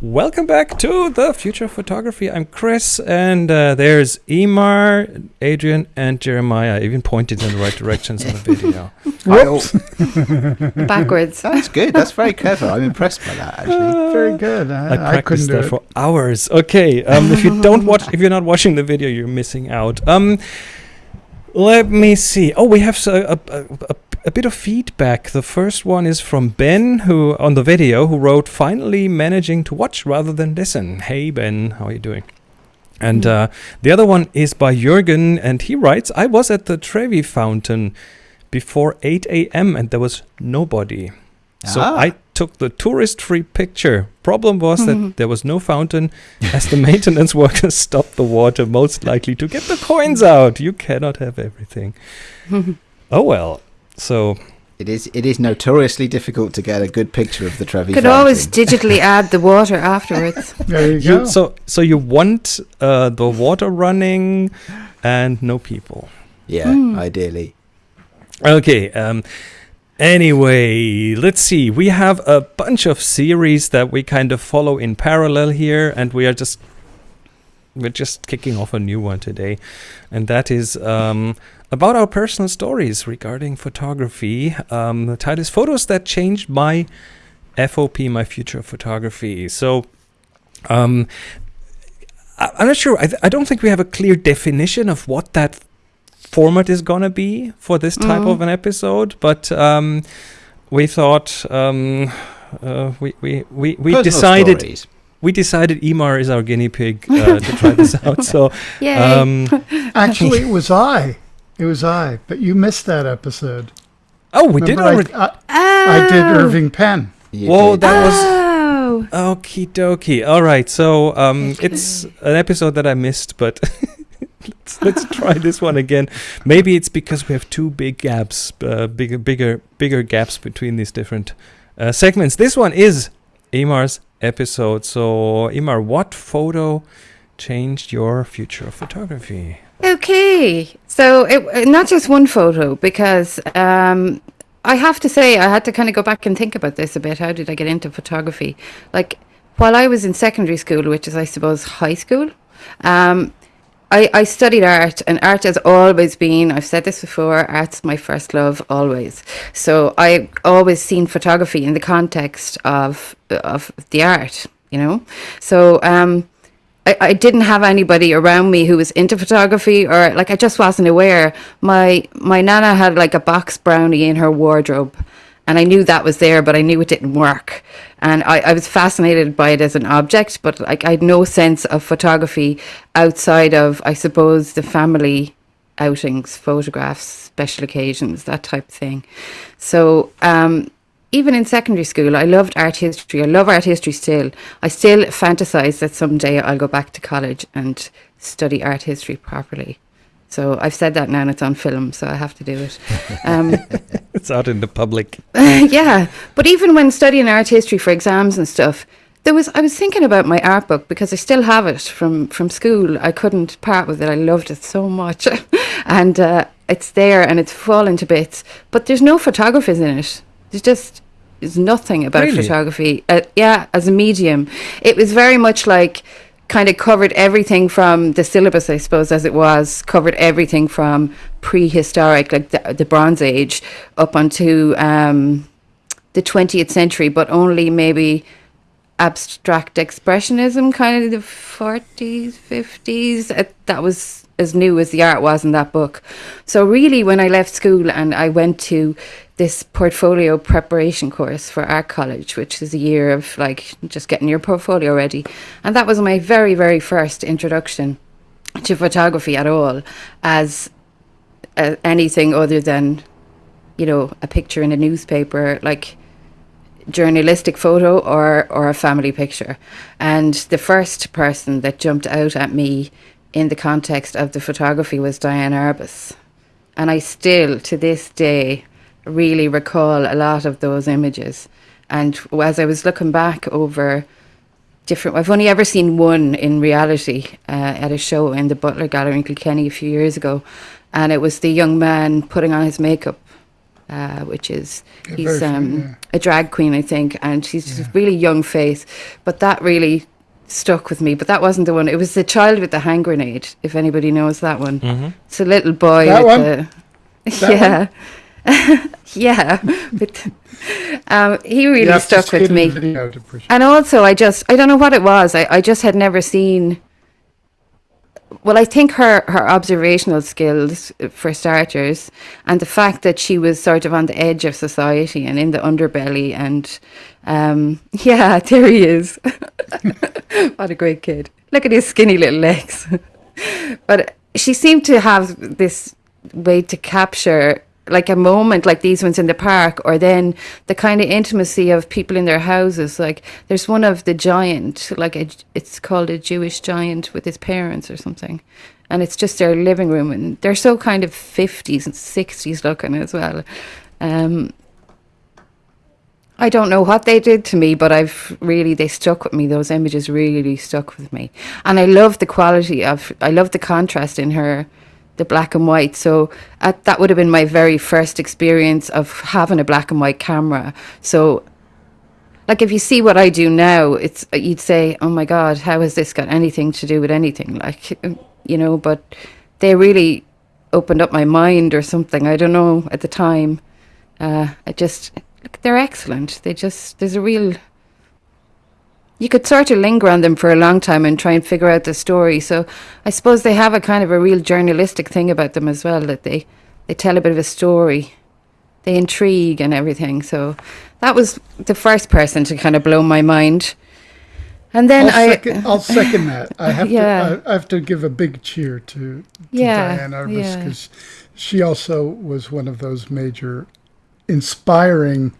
Welcome back to the Future of Photography. I'm Chris, and uh, there's Emer, Adrian, and Jeremiah. I even pointed in the right directions on the video. Whoops. Backwards. That's good. That's very clever. I'm impressed by that. Actually, Very good. I I, I, couldn't practiced do that it. for hours. Okay, um, if you don't watch, if you're not watching the video, you're missing out. Um, let me see. Oh, we have s- a, a, a, a bit of feedback. The first one is from Ben, who on the video, who wrote, "Finally managing to watch rather than listen." Hey Ben, how are you doing? And Mm. uh, the other one is by Jürgen, and he writes, "I was at the Trevi Fountain before 8 a.m. and there was nobody." So Ah. I took the tourist-free picture. Problem was that there was no fountain, as the maintenance workers stopped the water, most likely to get the coins out. You cannot have everything. Oh well. So it is. It is notoriously difficult to get a good picture of the Trevi. Could Fountain. always digitally add the water afterwards. There you you go. so so you want uh, the water running and no people. Yeah, Hmm. ideally. Okay. Um, anyway, let's see. We have a bunch of series that we kind of follow in parallel here, and we are just we're just kicking off a new one today, and that is um, about our personal stories regarding photography. Um, the title is "Photos That Changed My FOP, My Future of Photography." So. Um, I- I'm not sure. I, th- I don't think we have a clear definition of what that format is gonna be for this type Mhm. of an episode, but um, we thought um, uh, we we we, we Personal decided stories. we decided Emer is our guinea pig uh, to try this out. So Yay. um, Actually, it was I. It was I. But you missed that episode. oh, we did Remember already. I, I, I did Oh. Irving Penn. You Whoa, did. that was Oh. okie dokie. All right, so um, it's an episode that I missed, but. let's, let's try this one again. Maybe it's because we have two big gaps, uh, bigger, bigger, bigger gaps between these different uh, segments. This one is Emer's episode. So, Emer, what photo changed your future of photography? Okay, so it, uh, not just one photo because um, I have to say I had to kind of go back and think about this a bit. How did I get into photography? Like while I was in secondary school, which is I suppose high school, um, I, I studied art, and art has always been. I've said this before. Art's my first love, always. So I always seen photography in the context of of the art, you know. So um, I, I didn't have anybody around me who was into photography or like I just wasn't aware. My my nana had like a box brownie in her wardrobe and I knew that was there, but I knew it didn't work. And I, I was fascinated by it as an object, but like I had no sense of photography outside of I suppose the family outings, photographs, special occasions, that type of thing. So um even in secondary school, I loved art history. I love art history still. I still fantasize that someday I'll go back to college and study art history properly. So I've said that now and it's on film, so I have to do it. Um, It's out in the public. yeah, but even when studying art history for exams and stuff, there was I was thinking about my art book because I still have it from from school. I couldn't part with it. I loved it so much, and uh, it's there and it's fallen to bits. But there's no photographers in it. There's just there's nothing about Really? photography. Uh, yeah, as a medium, it was very much like kind of covered everything from the syllabus, I suppose, as it was covered everything from prehistoric, like the, the Bronze Age, up onto um, the 20th century, but only maybe abstract expressionism, kind of the 40s, 50s. Uh, that was as new as the art was in that book. So, really, when I left school and I went to this portfolio preparation course for art college, which is a year of like just getting your portfolio ready, and that was my very, very first introduction to photography at all as uh, anything other than, you know, a picture in a newspaper, like journalistic photo or or a family picture. And the first person that jumped out at me in the context of the photography was Diane Arbus. And I still to this day really recall a lot of those images. And as I was looking back over different. I've only ever seen one in reality uh, at a show in the Butler Gallery in Kilkenny a few years ago, and it was the young man putting on his makeup uh, which is Yeah, he's very um, yeah. a drag queen, I think, and she's just Yeah. a really young face. But that really stuck with me. But that wasn't the one. It was the child with the hand grenade. If anybody knows that one, hmm it's a little boy That with one? the That yeah, yeah. With, um, he really have stuck with me. video to appreciate And also, I just, I don't know what it was. I, I just had never seen. Well, I think her, her observational skills, uh, for starters, and the fact that she was sort of on the edge of society and in the underbelly. And um, yeah, there he is. what a great kid. Look at his skinny little legs. but she seemed to have this way to capture like a moment like these ones in the park or then the kind of intimacy of people in their houses like there's one of the giant like a, it's called a jewish giant with his parents or something and it's just their living room and they're so kind of 50s and 60s looking as well um I don't know what they did to me, but I've really they stuck with me. Those images really stuck with me, and I love the quality of. I love the contrast in her, the black and white. So uh, that would have been my very first experience of having a black and white camera. So, like if you see what I do now, it's you'd say, "Oh my God, how has this got anything to do with anything?" Like, you know, but they really opened up my mind or something. I don't know at the time. Uh, I just look, they're excellent. They just there's a real. You could sort of linger on them for a long time and try and figure out the story. So I suppose they have a kind of a real journalistic thing about them as well that they they tell a bit of a story. They intrigue and everything. So that was the first person to kind of blow my mind. And then I'll, I second, I'll second that. I have Yeah. to. I, have to give a big cheer to, to Yeah, Diane Arbus yeah. because she also was one of those major, inspiring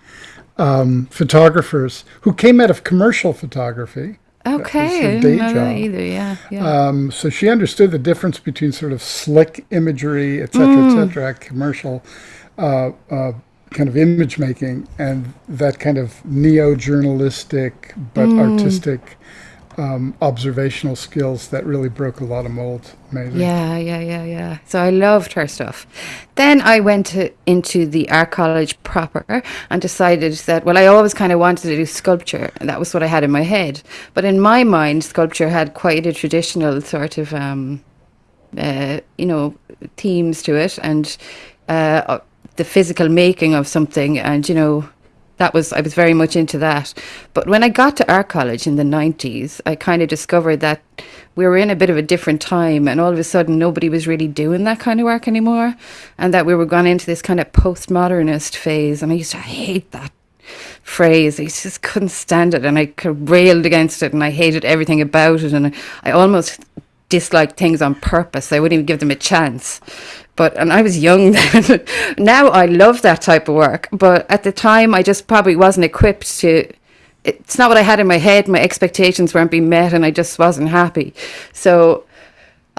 um, photographers who came out of commercial photography. okay, I didn't day know that job. either. Yeah, yeah. Um, so she understood the difference between sort of slick imagery, et cetera, Mm. et cetera, commercial uh, uh, kind of image making, and that kind of neo journalistic but Mm. artistic um, observational skills that really broke a lot of molds. Amazing. Yeah, yeah, yeah, yeah. So I loved her stuff. Then I went to, into the art college proper and decided that, well, I always kind of wanted to do sculpture, and that was what I had in my head. But in my mind, sculpture had quite a traditional sort of, um, uh, you know, themes to it, and uh, uh, the physical making of something, and you know, that was I was very much into that. But when I got to art college in the nineties, I kind of discovered that we were in a bit of a different time, and all of a sudden nobody was really doing that kind of work anymore, and that we were going into this kind of postmodernist phase, and I used to hate that phrase. I just couldn't stand it, and I railed against it, and I hated everything about it, and I almost disliked things on purpose. I wouldn't even give them a chance. But and I was young then. now I love that type of work, but at the time I just probably wasn't equipped to. It's not what I had in my head. My expectations weren't being met, and I just wasn't happy. So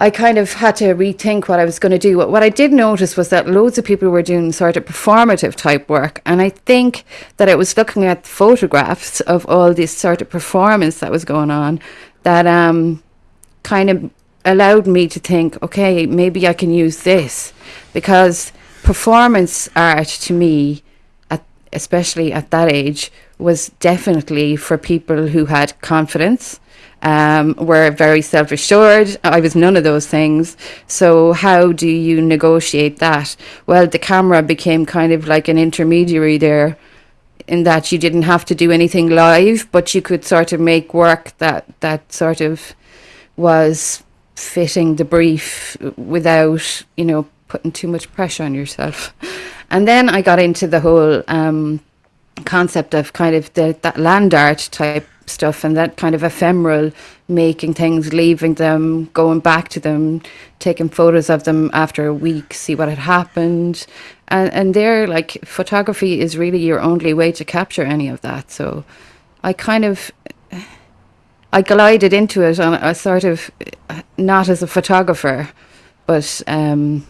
I kind of had to rethink what I was going to do. What, what I did notice was that loads of people were doing sort of performative type work. And I think that I was looking at photographs of all this sort of performance that was going on that um, kind of allowed me to think, okay, maybe I can use this. Because performance art to me, at, especially at that age, was definitely for people who had confidence um, were very self assured. I was none of those things. So, how do you negotiate that? Well, the camera became kind of like an intermediary there, in that you didn't have to do anything live, but you could sort of make work that, that sort of was fitting the brief without, you know, putting too much pressure on yourself. And then I got into the whole um, concept of kind of the, that land art type stuff and that kind of ephemeral making things, leaving them, going back to them, taking photos of them after a week, see what had happened. And and there like photography is really your only way to capture any of that. So I kind of I glided into it on a sort of not as a photographer, but um,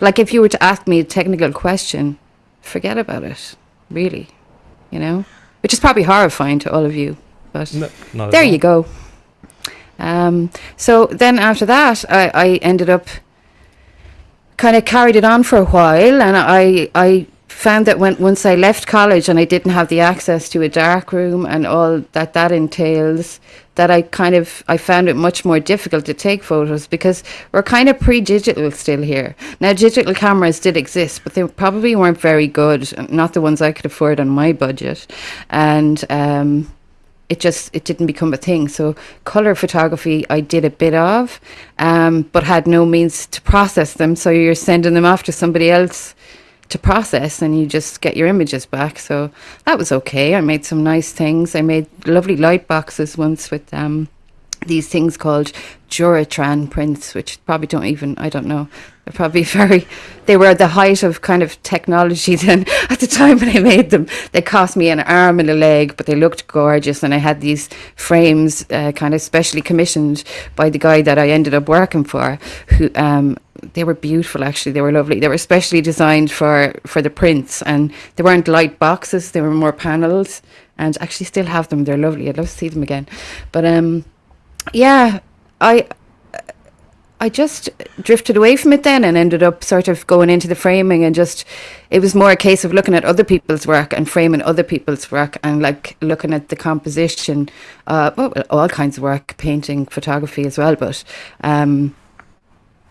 like if you were to ask me a technical question, forget about it, really, you know, which is probably horrifying to all of you. But No, there you go. Um, so then after that, I, I ended up kind of carried it on for a while, and I I found that when once I left college and I didn't have the access to a dark room and all that that entails, that I kind of I found it much more difficult to take photos because we're kind of pre-digital still here. Now digital cameras did exist, but they probably weren't very good, not the ones I could afford on my budget, and um, it just it didn't become a thing. So color photography I did a bit of, um, but had no means to process them. So you're sending them off to somebody else to process and you just get your images back. So that was okay. I made some nice things. I made lovely light boxes once with um, these things called Duratran prints, which probably don't even, I don't know. They're probably very, they were at the height of kind of technology then at the time when I made them. They cost me an arm and a leg, but they looked gorgeous. And I had these frames uh, kind of specially commissioned by the guy that I ended up working for, who, um, they were beautiful actually. They were lovely. They were specially designed for for the prints and they weren't light boxes. They were more panels and actually still have them. They're lovely. I'd love to see them again. But um yeah i I just drifted away from it then and ended up sort of going into the framing and just it was more a case of looking at other people's work and framing other people's work and like looking at the composition uh well all kinds of work painting photography as well but um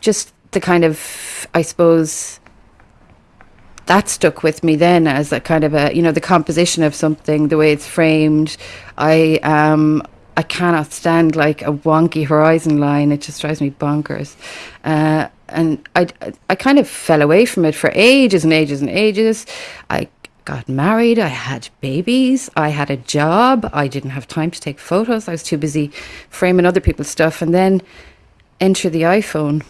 just the kind of I suppose that stuck with me then as a kind of a you know the composition of something the way it's framed. I um I cannot stand like a wonky horizon line. It just drives me bonkers. Uh, and I I kind of fell away from it for ages and ages and ages. I got married. I had babies. I had a job. I didn't have time to take photos. I was too busy framing other people's stuff. And then enter the iPhone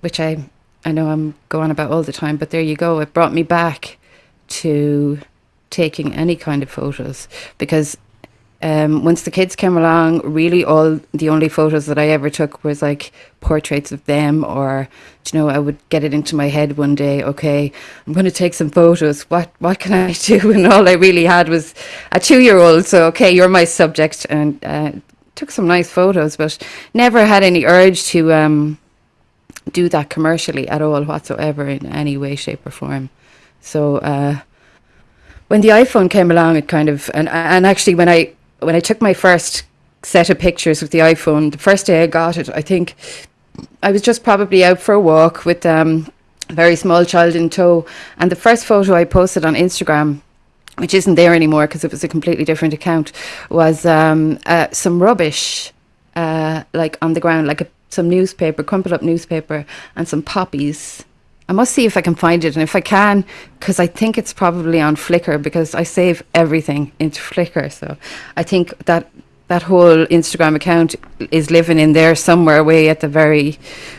which I I know I'm going about all the time, but there you go. It brought me back to taking any kind of photos because um, once the kids came along, really all the only photos that I ever took was like portraits of them, or you know, I would get it into my head one day. Okay, I'm going to take some photos. What what can I do? And all I really had was a two year old. So okay, you're my subject, and uh, took some nice photos, but never had any urge to. Um, do that commercially at all whatsoever in any way, shape, or form. So uh, when the iPhone came along, it kind of and and actually when I when I took my first set of pictures with the iPhone, the first day I got it, I think I was just probably out for a walk with um, a very small child in tow, and the first photo I posted on Instagram. Which isn't there anymore because it was a completely different account. Was um, uh, some rubbish, uh, like on the ground, like a some newspaper, crumpled up newspaper, and some poppies. I must see if I can find it, and if I can, because I think it's probably on Flickr because I save everything into Flickr. So I think that that whole Instagram account is living in there somewhere, way at the very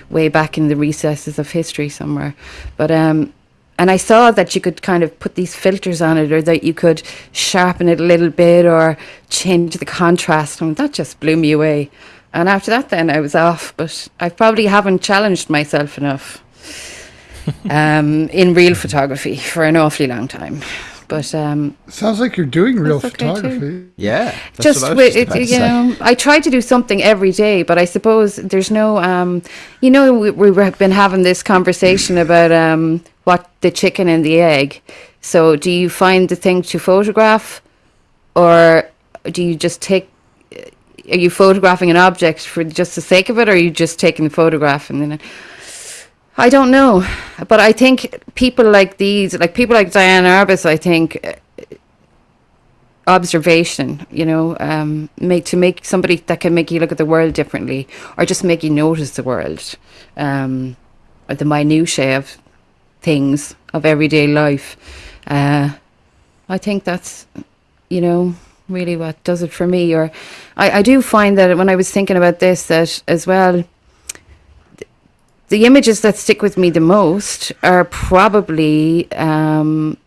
way back in the recesses of history somewhere. But um, and I saw that you could kind of put these filters on it, or that you could sharpen it a little bit, or change the contrast, and that just blew me away. And after that, then I was off. But I probably haven't challenged myself enough um, in real photography for an awfully long time. But um, sounds like you're doing real okay photography. too. Yeah. that's just what I was with just it, about to you say. know, I try to do something every day, but I suppose there's no, um, you know, we, we've been having this conversation about um, what the chicken and the egg. So, do you find the thing to photograph, or do you just take? Are you photographing an object for just the sake of it, or are you just taking the photograph and then? I don't know, but I think people like these, like people like Diane Arbus, I think uh, observation, you know, um, make to make somebody that can make you look at the world differently, or just make you notice the world, um, or the minutiae of things of everyday life. Uh, I think that's, you know, really what does it for me. Or I, I do find that when I was thinking about this, that as well the images that stick with me the most are probably um,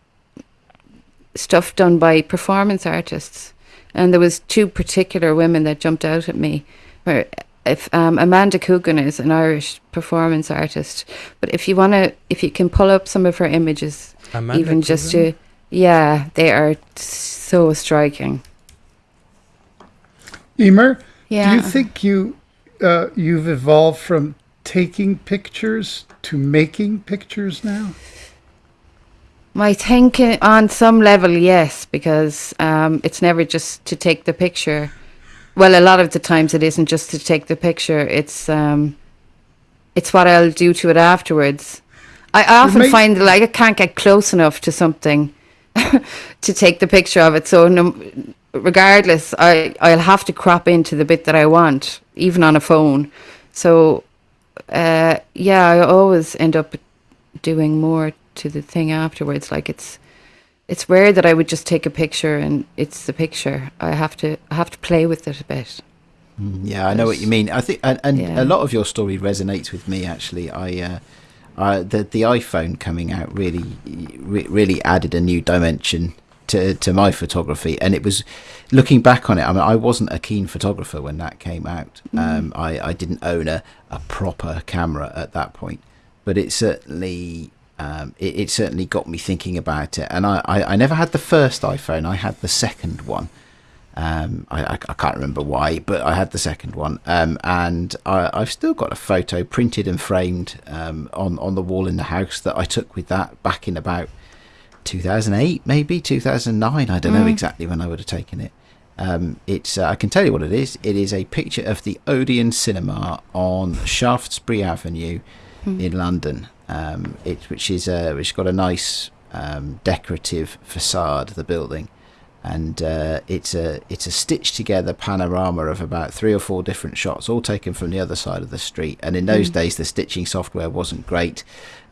stuff done by performance artists, and there was two particular women that jumped out at me. Where if um, Amanda Coogan is an Irish performance artist, but if you want to, if you can pull up some of her images, Amanda even just to, yeah, they are so striking. Emer, Yeah. do you think you uh, you've evolved from taking pictures to making pictures now? My thinking on some level, yes, because um, it's never just to take the picture. Well, a lot of the times it isn't just to take the picture. It's um, it's what I'll do to it afterwards. I often find like I can't get close enough to something to take the picture of it. So no, regardless, I I'll have to crop into the bit that I want, even on a phone. So uh, yeah, I always end up doing more to the thing afterwards. Like it's it's rare that I would just take a picture and it's the picture. I have to I have to play with it a bit. Mm, Yeah, I know what you mean. I think, and, and Yeah. a lot of your story resonates with me. Actually, I, uh, I the the iPhone coming out really, re- really added a new dimension to to my photography, and it was looking back on it. I mean, I wasn't a keen photographer when that came out. Um, I I didn't own a a proper camera at that point, but it certainly. Um, it, it certainly got me thinking about it, and I, I, I never had the first iPhone. I had the second one, um, I, I, I can't remember why, but I had the second one, um, and I, I've still got a photo printed and framed um, on on the wall in the house that I took with that back in about 2008, maybe 2009. I don't know exactly when I would have taken it. Um, it's uh, I can tell you what it is. It is a picture of the Odeon Cinema on Shaftesbury Avenue in London. Um, it which is uh, which got a nice um, decorative facade. The building and uh, it's a it's a stitched together panorama of about three or four different shots, all taken from the other side of the street. And in those days, the stitching software wasn't great,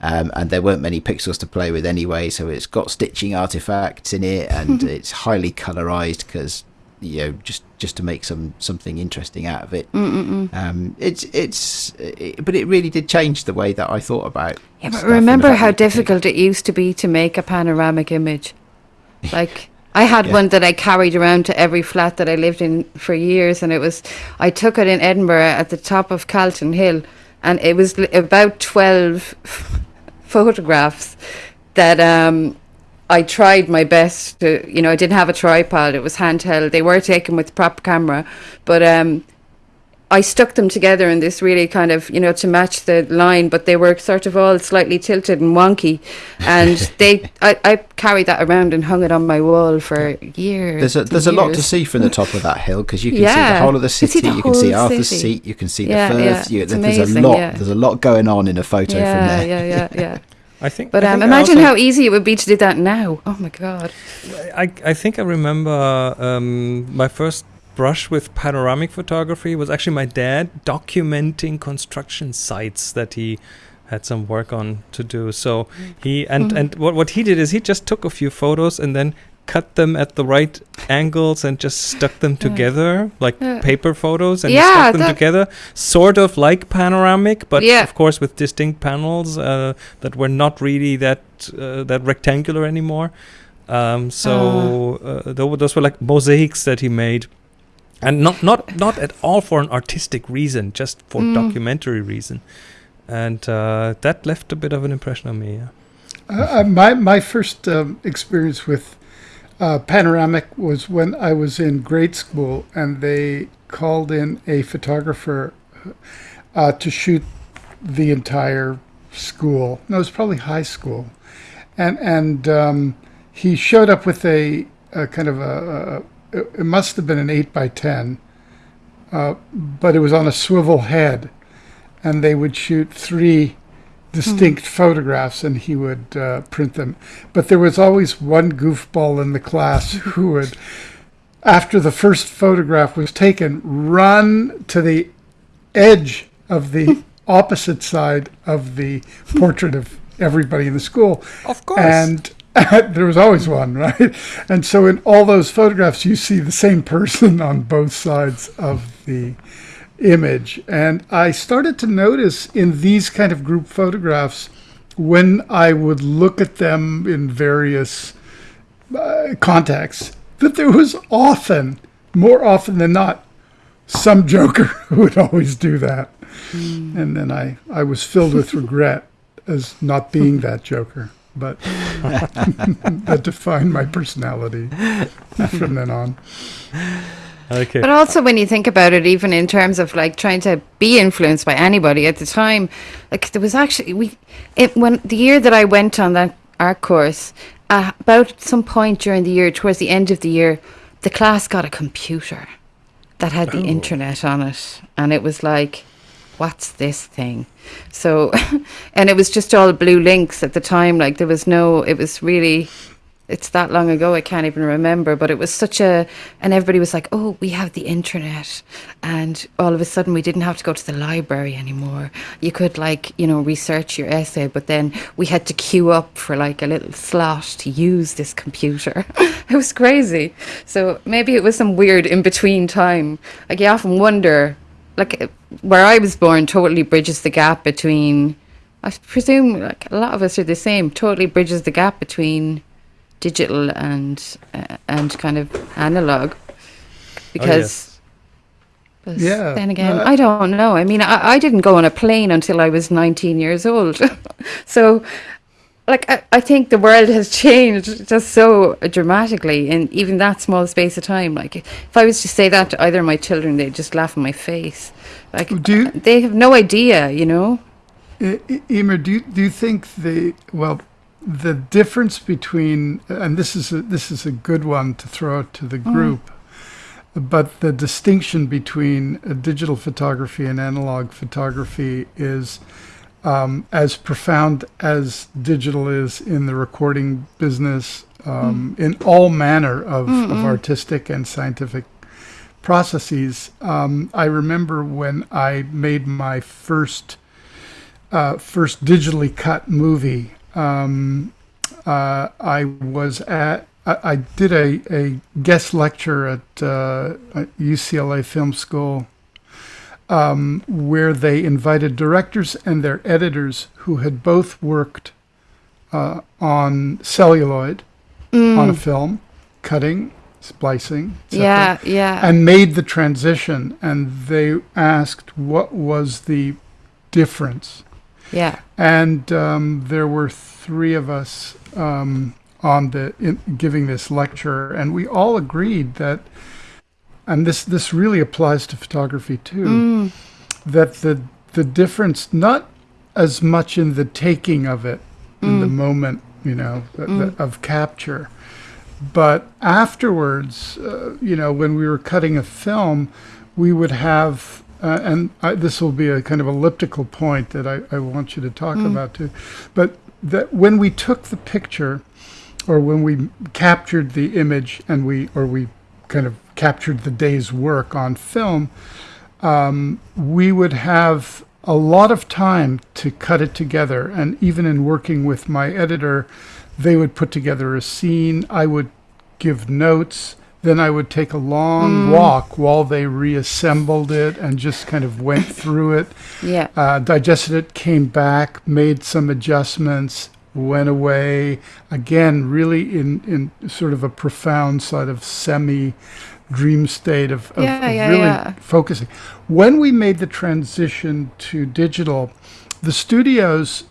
um, and there weren't many pixels to play with anyway. So it's got stitching artifacts in it, and it's highly colorized because you know just just to make some something interesting out of it. Um, it's it's it, but it really did change the way that I thought about. Yeah, but stuff and the remember how difficult it used to be to make a panoramic image. Like I had Yeah. one that I carried around to every flat that I lived in for years, and it was I took it in Edinburgh at the top of Calton Hill, and it was about twelve photographs that um, I tried my best to. You know, I didn't have a tripod; it was handheld. They were taken with prop camera, but um, I stuck them together in this really kind of, you know, to match the line, but they were sort of all slightly tilted and wonky. And they, I, I carried that around and hung it on my wall for years. There's a and there's a lot to see from the top of that hill because you can see the whole of the You can see city. You can see Arthur's city. Seat. You can see Yeah, the yeah, You, it's there's a lot. yeah. There's a lot going on in a photo from there. yeah, yeah, yeah. I think. But I um, think I imagine also- how easy it would be to do that now. Oh my god. I, I think I remember um, my first brush with panoramic photography was actually my dad documenting construction sites that he had some work on to do. So he and Mhm. and what what he did is he just took a few photos and then cut them at the right angles and just stuck them together like Yeah. paper photos and Yeah, stuck them together sort of like panoramic but Yeah. of course with distinct panels uh, that were not really that uh, that rectangular anymore um, so uh, tho- those were like mosaics that he made and not not not at all for an artistic reason just for Mm. documentary reason and uh, that left a bit of an impression on me yeah. Uh, uh, my my first um, experience with uh, panoramic was when I was in grade school, and they called in a photographer uh, to shoot the entire school. No, it was probably high school, and and um, he showed up with a, a kind of a, a it it must have been an eight by ten, uh, but it was on a swivel head, and they would shoot three distinct photographs and he would uh, print them. But there was always one goofball in the class who would, after the first photograph was taken, run to the edge of the opposite side of the portrait of everybody in the school. of course And there was always one, right? And so in all those photographs, you see the same person on both sides of the image. And I started to notice in these kind of group photographs, when I would look at them in various uh, contexts, that there was often, more often than not, some joker who would always do that. And then I, I was filled with regret as not being that joker. But that defined my personality from then on. okay But also, when you think about it, even in terms of like trying to be influenced by anybody at the time, like there was actually we, it when the year that I went on that art course, uh, about some point during the year, towards the end of the year, the class got a computer that had the Oh. internet on it, and it was like, "What's this thing?" So, and it was just all blue links at the time. Like there was no. It was really. It's that long ago. I can't even remember. But it was such a. And everybody was like, "Oh, we have the internet," and all of a sudden we didn't have to go to the library anymore. You could like you know research your essay, but then we had to queue up for like a little slot to use this computer. it was crazy. So maybe it was some weird in between time. Like you often wonder, like where I was born, totally bridges the gap between. I presume like a lot of us are the same. Totally bridges the gap between digital and uh, and kind of analog. Because but Yeah, then again, no, I don't know. I mean, I, I didn't go on a plane until I was 19 years old. so, like, I, I think the world has changed just so dramatically in even that small space of time. Like, if I was to say that to either of my children, they'd just laugh in my face. Like, Do you- they have no idea, you know? Emer, do you, do you think the well the difference between and this is a, this is a good one to throw out to the group, but the distinction between uh, digital photography and analog photography is um, as profound as digital is in the recording business, um, in all manner of, of artistic and scientific processes. Um, I remember when I made my first uh, first digitally cut movie. Um, uh, I was at I, I did a, a guest lecture at, uh, at UCLA Film School um, where they invited directors and their editors who had both worked uh, on celluloid on a film, cutting, splicing, Yeah, yeah. and made the transition and they asked what was the difference yeah. and um, there were three of us um, on the in, giving this lecture and we all agreed that and this this really applies to photography too that the the difference not as much in the taking of it in the moment you know the, the, of capture but afterwards, uh, you know, when we were cutting a film, we would have, uh, and I, this will be a kind of elliptical point that I, I want you to talk about too, but that when we took the picture, or when we captured the image, and we or we kind of captured the day's work on film, um, we would have a lot of time to cut it together. And even in working with my editor, they would put together a scene. I would give notes. Then I would take a long walk while they reassembled it and just kind of went through it, Yeah. uh, digested it, came back, made some adjustments, went away. Again, really in, in sort of a profound sort of semi dream state of, of, Yeah, of yeah, really yeah. focusing. When we made the transition to digital, the studios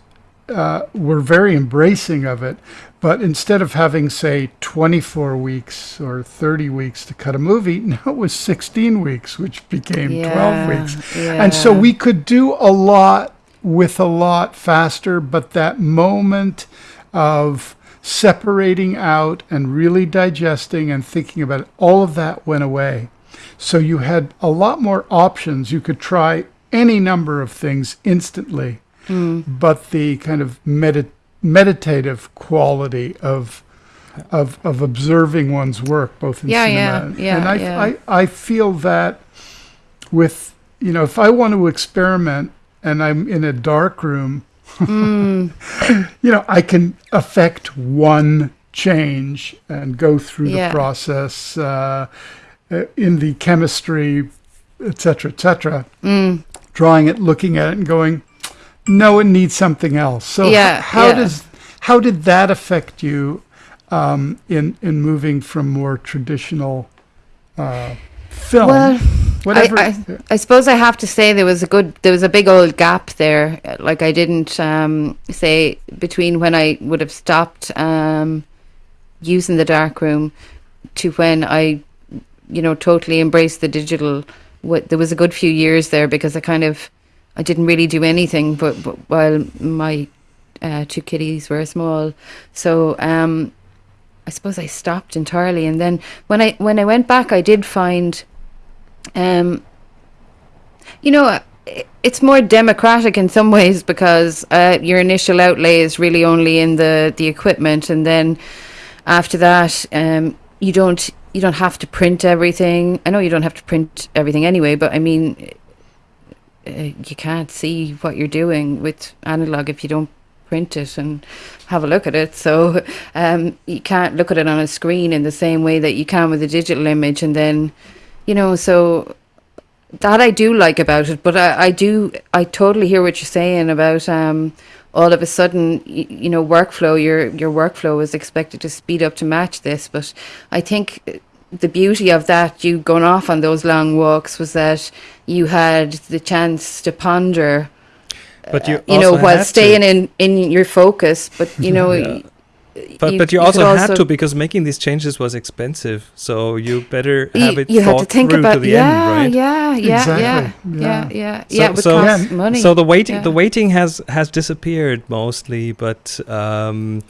uh, were very embracing of it. But instead of having, say, 24 weeks or 30 weeks to cut a movie, now it was 16 weeks, which became Yeah, 12 weeks. And so we could do a lot with a lot faster, but that moment of separating out and really digesting and thinking about it, all of that went away. So you had a lot more options. You could try any number of things instantly, hmm. but the kind of medit- meditative quality of of of observing one's work, both in Yeah, cinema yeah, and, yeah, and I, yeah. I I feel that with you know if I want to experiment and I'm in a dark room, Mm. you know I can affect one change and go through Yeah. the process uh, uh, in the chemistry, etc., cetera, et cetera, Mm. drawing it, looking at it, and going, no, it needs something else. So Yeah, how yeah. does how did that affect you um, in in moving from more traditional uh, film? Well, whatever. I, I suppose I have to say there was a good, there was a big old gap there. Like I didn't um, say between when I would have stopped um, using the dark room to when I, you know, totally embraced the digital. Wh- There was a good few years there because I kind of, I didn't really do anything. But, but while my uh, two kitties were small. So um, I suppose I stopped entirely. And then when I when I went back, I did find, um, you know, it's more democratic in some ways because uh, your initial outlay is really only in the the equipment, and then after that, um, you don't you don't have to print everything. I know you don't have to print everything anyway, but I mean, uh, you can't see what you're doing with analog if you don't print it and have a look at it. So um, you can't look at it on a screen in the same way that you can with a digital image. And then, you know, so that I do like about it. But I, I do, I totally hear what you're saying about um, all of a sudden, you, you know, workflow. Your your workflow is expected to speed up to match this. But I think the beauty of that, you going off on those long walks, was that you had the chance to ponder But you, you know, while had to. staying in in your focus. But you know, Yeah. Y- But you- but you, you also had also- to because making these changes was expensive. So you better you, have it you had thought to think through about to the yeah, end, right? yeah, yeah, Exactly, yeah, yeah. yeah, yeah, So- yeah. It would so- cost money. So the waiting yeah. the waiting has has disappeared mostly, but um,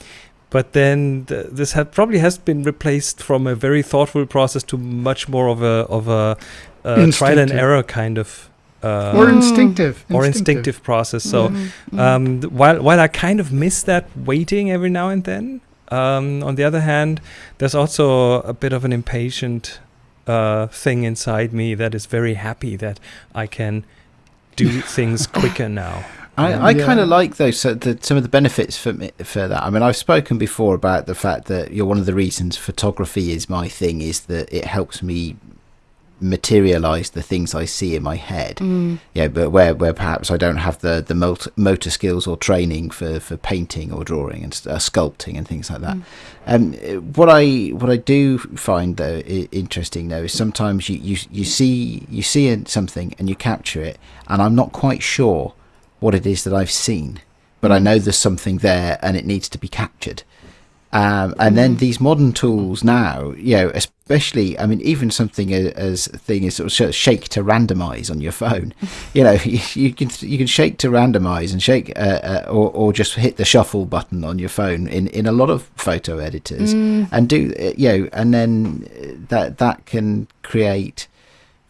but then th- this had probably has been replaced from a very thoughtful process to much more of a of a uh, trial and error kind of uh, or instinctive, or instinctive process. So Mm, mm. um, th- while while I kind of miss that waiting every now and then, um, on the other hand, there's also a bit of an impatient uh, thing inside me that is very happy that I can do things quicker now. I, I Yeah. kind of like those so the, some of the benefits for me, for that. I mean, I've spoken before about the fact that you're one of the reasons photography is my thing is that it helps me materialize the things I see in my head. Mm. Yeah, but where where perhaps I don't have the the motor, skills or training for for painting or drawing and uh, sculpting and things like that. Mm. Um, what I what I do find though I- interesting though is sometimes you, you you see you see something and you capture it, and I'm not quite sure what it is that I've seen, but I know there's something there and it needs to be captured. Um, and then these modern tools now, you know, especially, I mean, even something as a thing as sort of shake to randomize on your phone, you know, you, you can you can shake to randomize and shake, uh, uh, or or just hit the shuffle button on your phone in, in a lot of photo editors, Mm. and do uh, you know, and then uh, that that can create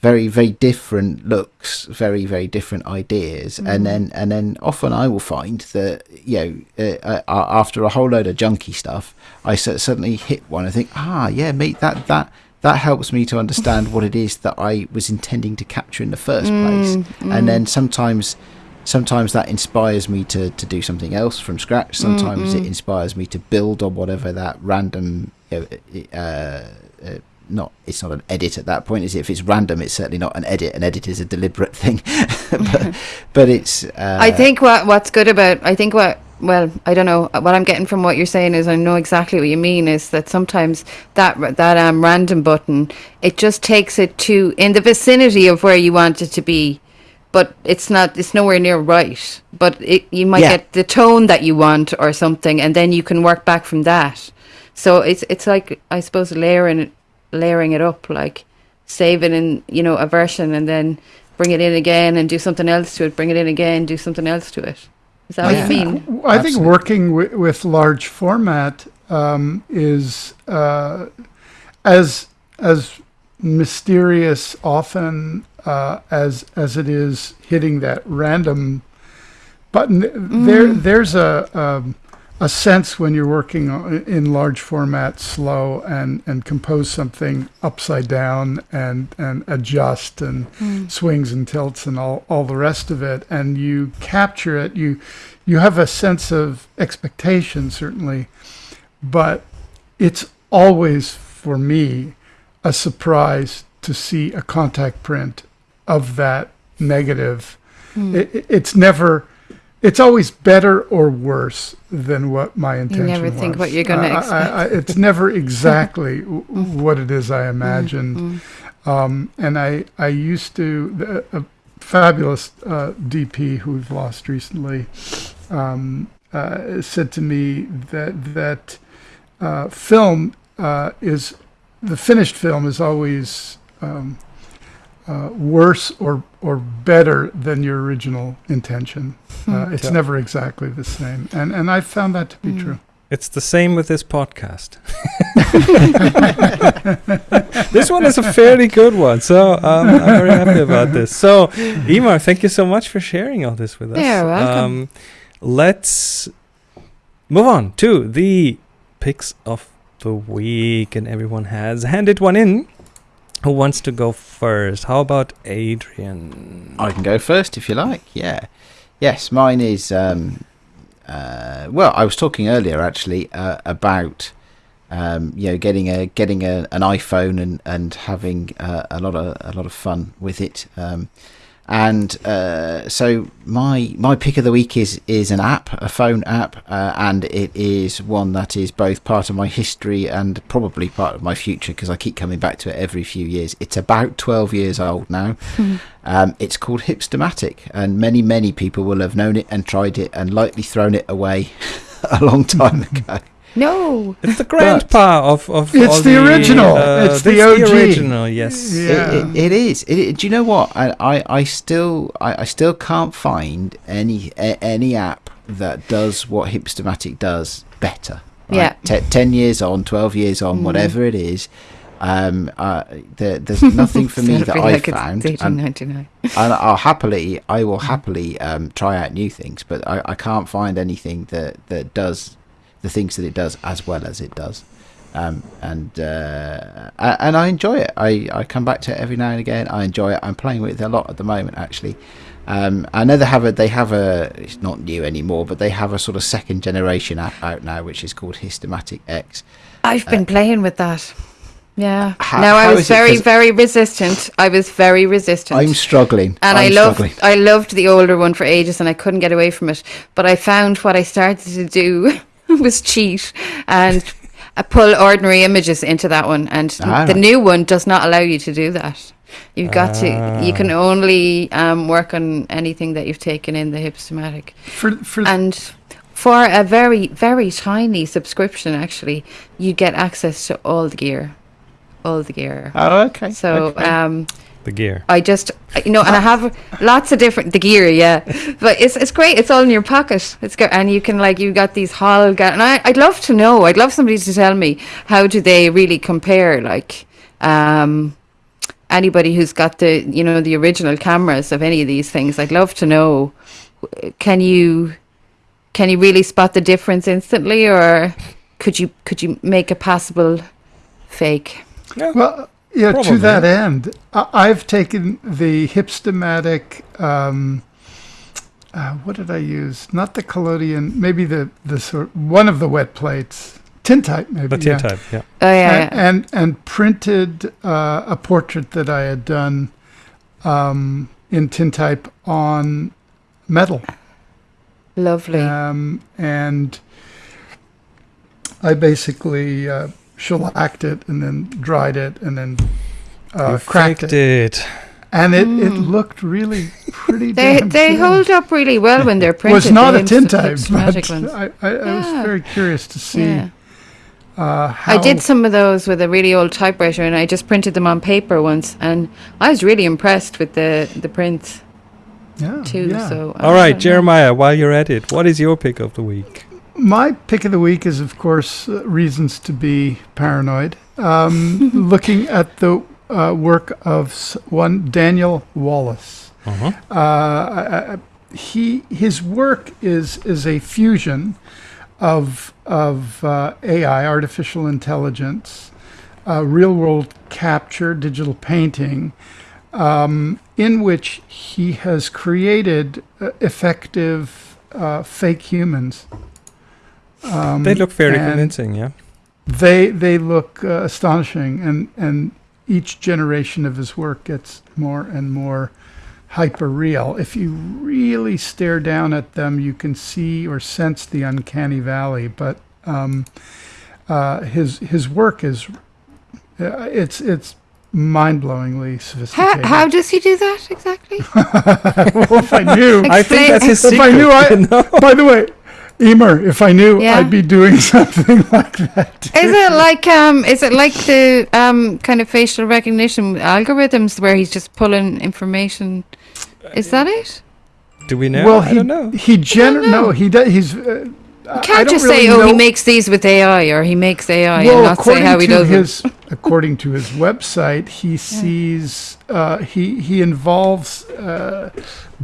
very very different looks very very different ideas. And then and then often i will find that you know uh, uh, after a whole load of junky stuff i su- suddenly hit one and think ah yeah mate that that that helps me to understand what it is that i was intending to capture in the first place. Mm, and then sometimes sometimes that inspires me to to do something else from scratch. Sometimes it mm. inspires me to build on whatever that random you know, uh, uh, not it's not an edit at that point is it? If it's random it's certainly not an edit. An edit is a deliberate thing. But but it's uh, I think what what's good about I think what well I don't know. What I'm getting from what you're saying is I know exactly what you mean is that sometimes that that um random button it just takes it to in the vicinity of where you want it to be but it's not it's nowhere near right. But it you might Yeah. get the tone that you want or something and then you can work back from that. So it's it's like I suppose layering layering it up like save it in you know a version and then bring it in again and do something else to it bring it in again do something else to it is that I what you think- mean I think Absolutely. working wi- with large format um, is uh, as as mysterious often uh, as as it is hitting that random button. There there's a um, a sense when you're working in large format, slow and and compose something upside down and and adjust and hmm. swings and tilts and all all the rest of it, and you capture it. You you have a sense of expectation certainly, but it's always for me a surprise to see a contact print of that negative. Hmm. It, it- it's never. It's always better or worse than what my intention is. You never think what you're I- I- expect. I- it's never exactly what it is I imagined. Um, and I, I used to, the, a fabulous uh, DP who we've lost recently um, uh, said to me that that uh, film uh, is the finished film is always um, uh, worse or or better than your original intention. Uh, it's Yeah. never exactly the same, and and I found that to be Mm. true. It's the same with this podcast. this one is a fairly good one, so um, I'm very happy about this. So, Emer, thank you so much for sharing all this with us. You're welcome. Um, let's move on to the picks of the week, and everyone has handed one in. Who wants to go first? How about Adrian? I can go first if you like. Yeah. Yes, mine is. Um, uh, well, I was talking earlier actually uh, about um, you know getting a getting a, an iPhone and and having uh, a lot of a lot of fun with it. Um, and uh, so my my pick of the week is is an app, a phone app, uh, and it is one that is both part of my history and probably part of my future because I keep coming back to it every few years. It's about twelve years old now. Um, it's called Hipstamatic, and many, many people will have known it and tried it and likely thrown it away a long time ago. No. It's the grandpa of, of It's all the original. uh, It's the this OG. original, yes. Yeah. It, it, it is. It, it- do you know what? I, I, I still I, I still can't find any a, any app that does what Hipstamatic does better. right? Yeah. Te- ten years on, twelve years on, Mm. whatever it is. Um, uh, there, there's nothing for me that really I like it's found, and, 1899. and I'll happily, I will happily um, try out new things, but I, I can't find anything that, that does the things that it does as well as it does. Um, and uh, and I enjoy it. I, I come back to it every now and again. I enjoy it. I'm playing with it a lot at the moment, actually. Um, I know they have a they have a it's not new anymore, but they have a sort of second generation app out now, which is called Hipstamatic X. I've been playing with that. Yeah. How- no, I was very, very resistant. I was very resistant. I'm struggling, and I'm I loved struggling. I loved the older one for ages and I couldn't get away from it. But I found what I started to do was cheat and I pull ordinary images into that one and Ah, the right. new one does not allow you to do that. You've got to you Ah. can only um, work on anything that you've taken in the hipstamatic. For for And for a very, very tiny subscription actually, you get access to all the gear. All the gear. Oh, okay. So okay. um The gear. I just, you know, and I have lots of different the gear, yeah. But it's it's great. It's all in your pocket. It's good, and you can like you got these hall. Ga- and I I'd love to know. I'd love somebody to tell me how do they really compare, like, um, anybody who's got the you know the original cameras of any of these things. I'd love to know. Can you can you really spot the difference instantly, or could you could you make a possible fake? Yeah. Well, yeah, Probably. to that end, I- I've taken the Hipstamatic. Um, uh, what did I use? Not the collodion, maybe the, the sort one of the wet plates. Tintype, maybe. The tin yeah. yeah. Oh yeah, and, and and printed uh, a portrait that I had done um, in tintype on metal, lovely. um, and I basically uh, shellacked it and then dried it and then uh, cracked it, it. and it, it Mm. looked really pretty. They damn they good. hold up really well when they're printed. was not the a hipst- tintype, hipstamatic but ones. I, I, I was very curious to see Yeah. uh, how I did some of those with a really old typewriter, and I just printed them on paper once, and I was really impressed with the the prints yeah, too. yeah. So All right, don't know. Jeremiah, while you're at it, what is your pick of the week? My pick of the week is, of course, uh, reasons to be paranoid. Um, looking at the uh, work of one Daniel Wallace. Uh-huh. Uh, I- I- he his work is is a fusion of of uh, AI, artificial intelligence, uh, real world capture, digital painting, um, in which he has created effective uh, fake humans. Um, They look very convincing, yeah. They they look uh, astonishing, and and each generation of his work gets more and more hyper real. If you really stare down at them, you can see or sense the uncanny valley. But um, uh, his his work is uh, it's it's mind-blowingly How, sophisticated. how does he do that exactly? well, if I knew, I think that's his if secret. I knew, I you know? by the way, Emer, if I knew, Yeah. I'd be doing something like that. too. Is it like um? Is it like the um kind of facial recognition algorithms where he's just pulling information? Is that it? Do we know? well, I he don't know. he gener- no he does he's. Uh, You can't just say, "Oh, he makes these with AI," or "He makes AI," and not say how he to does it. his according to his website, he sees uh, he he involves uh,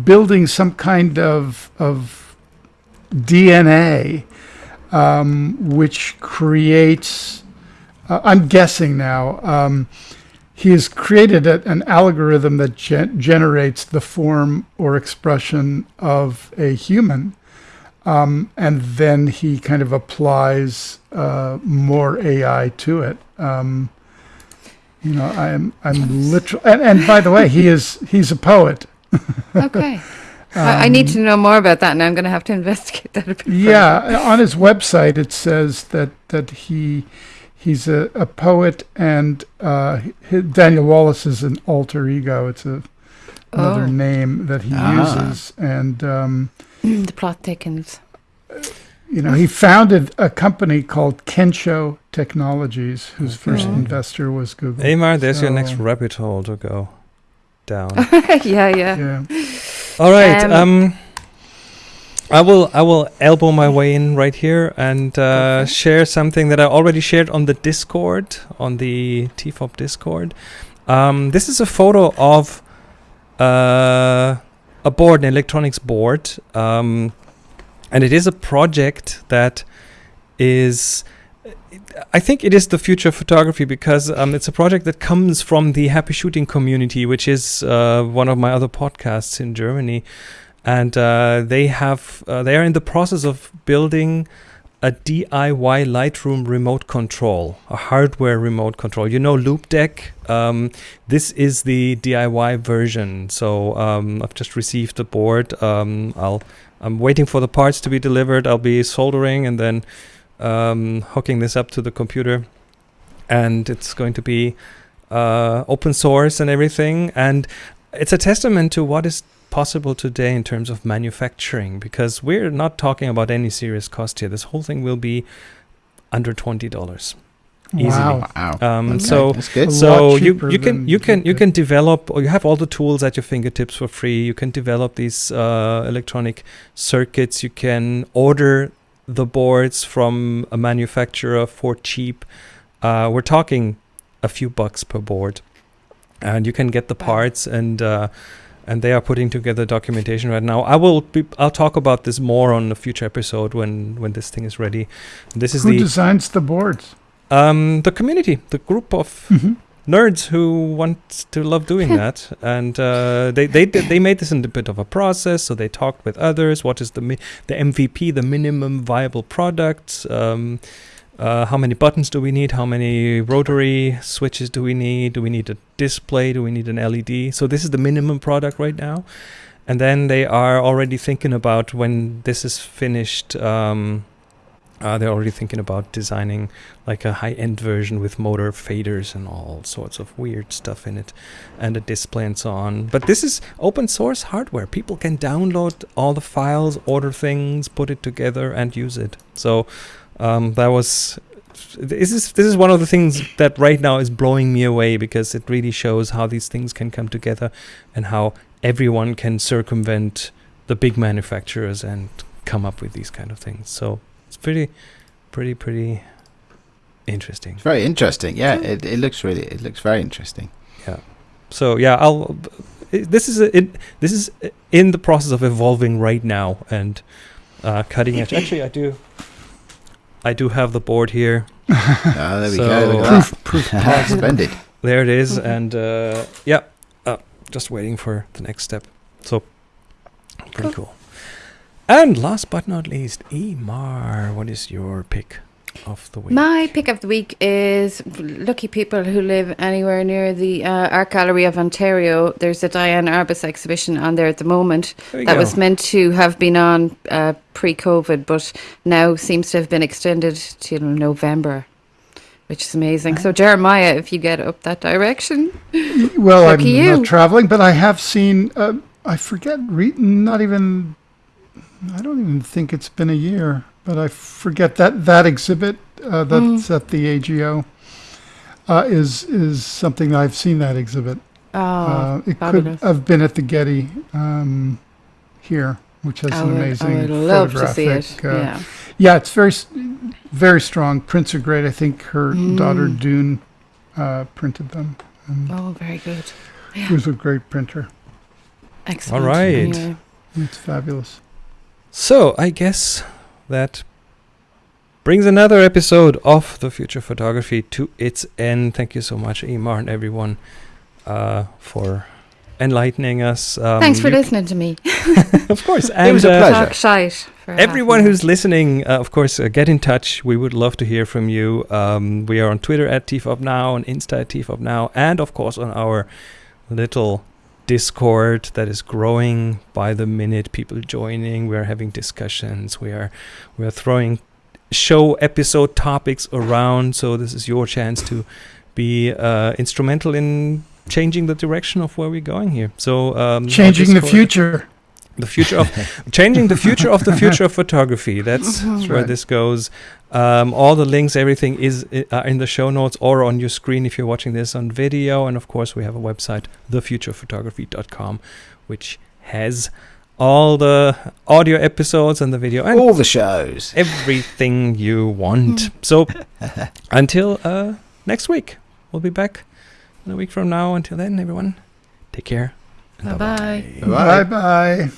building some kind of of DNA, um, which creates. Uh, I'm guessing now. Um, he has created a, an algorithm that gen- generates the form or expression of a human um, and then he kind of applies uh, more AI to it. Um, you know, I'm I'm literal, and, and by the way, he is he's a poet. Okay. I, I need to know more about that, and I'm going to have to investigate that a bit. further. Yeah, on his website it says that that he he's a, a poet, and uh, hi Daniel Wallace is an alter ego. It's a another Oh. name that he Ah. uses, and um, the plot thickens. you know, he founded a company called Kensho Technologies, whose first investor was Google. Emer, there's your next rabbit hole to go down. yeah, yeah. Yeah. All right. Um, Um, I will I will elbow my way in right here and uh, Okay. share something that I already shared on the Discord on the TFOP Discord. Um, this is a photo of uh, a board, an electronics board, um, and it is a project that is. I think it is the future of photography because um, it's a project that comes from the Happy Shooting community, which is uh, one of my other podcasts in Germany, and uh, they have uh, they are in the process of building a DIY Lightroom remote control, a hardware remote control. You know, Loupedeck. Um, this is the DIY version. So um, I've just received the board. Um, I'll I'm waiting for the parts to be delivered. I'll be soldering and then um, hooking this up to the computer, and it's going to be uh, open source and everything. And it's a testament to what is possible today in terms of manufacturing because we're not talking about any serious cost here. This whole thing will be under twenty dollars. Easily. Wow. Wow. Um, Okay, So that's good. A so you you can you can you can develop or you have all the tools at your fingertips for free. You can develop these uh, electronic circuits. You can order the boards from a manufacturer for cheap. Uh, we're talking a few bucks per board, and you can get the parts and. Uh, and they are putting together documentation right now. I will be, I'll talk about this more on a future episode when when this thing is ready. This is Who the designs the boards? um the community, the group of Mhm. Nerds who want to love doing that. And uh, they they did, they made this in a bit of a process. So they talked with others. What is the mi- the MVP the minimum viable product um, uh, how many buttons do we need? How many rotary switches do we need? Do we need a display? Do we need an LED so this is the minimum product right now. And then they are already thinking about when this is finished um, uh, they're already thinking about designing like a high-end version with motor faders and all sorts of weird stuff in it and a display and so on. But this is open source hardware. People can download all the files order things put it together and use it. So um, that was this is this is one of the things that right now is blowing me away because it really shows how these things can come together and how everyone can circumvent the big manufacturers and come up with these kind of things. So it's pretty pretty pretty interesting It's very interesting. Yeah, it, it looks really, it looks very interesting. Yeah. So yeah i'll it, this is a, it this is in the process of evolving right now and uh, cutting edge actually i do i do have the board here Ah, there we So- go. Look Proof, at proof. that. Splendid. there it is and uh, yeah uh, just waiting for the next step so pretty cool. And last but not least Emer what is your pick of the week My pick of the week is lucky people who live anywhere near the uh, Art Gallery of Ontario. There's a Diane Arbus exhibition on there at the moment that go. was meant to have been on uh, pre-COVID, but now seems to have been extended to November, which is amazing. So Jeremiah, if you get up that direction, Well, I'm you. not traveling, but I have seen. Uh, I forget. Re- not even. I don't even think it's been a year, but I forget that that exhibit uh, that's at the AGO uh, is is something I've seen that exhibit. oh, uh, it fabulous. could have been at the Getty. Um, here, which has I an would, amazing I would love to see it. photographic. uh, yeah. Yeah, it's very, very strong. Prints are great. I think her Mm. daughter Doon uh, printed them. And Oh, very good. She was a great printer. Excellent. All right. Anyway. It's fabulous. So I guess that brings another episode of the Future Photography to its end. Thank you so much, Emer, and everyone, uh, for enlightening us. Um, Thanks for listening to me. Of course, and was a uh, pleasure. Talk shite. Everyone who's listening, uh, of course, uh, get in touch. We would love to hear from you. Um, we are on Twitter at TFOpNow, on Insta at TFOpNow, and of course on our little Discord that is growing by the minute. People joining. We are having discussions. We are we are throwing show episode topics around. So this is your chance to be uh, instrumental in changing the direction of where we're going here. So um, Changing the future. The future of changing the future of the future of photography that's where right. this goes um, all the links everything is uh, in the show notes or on your screen if you're watching this on video and of course we have a website thefuturephotography.com which has all the audio episodes and the video and All the shows. everything you want so until uh, next week we'll be back in a week from now until then everyone take care and Bye-bye. Bye. Bye bye.